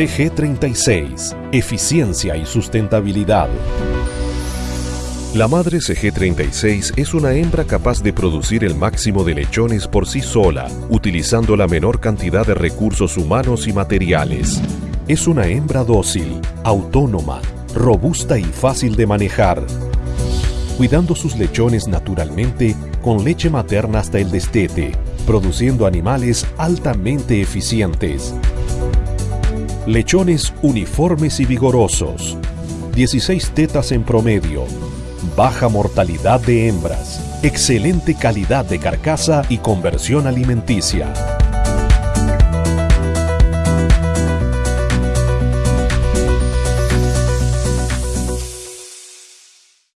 CG36, eficiencia y sustentabilidad. La madre CG36 es una hembra capaz de producir el máximo de lechones por sí sola, utilizando la menor cantidad de recursos humanos y materiales. Es una hembra dócil, autónoma, robusta y fácil de manejar, cuidando sus lechones naturalmente con leche materna hasta el destete, produciendo animales altamente eficientes. Lechones uniformes y vigorosos. 16 tetas en promedio. Baja mortalidad de hembras. Excelente calidad de carcasa y conversión alimenticia.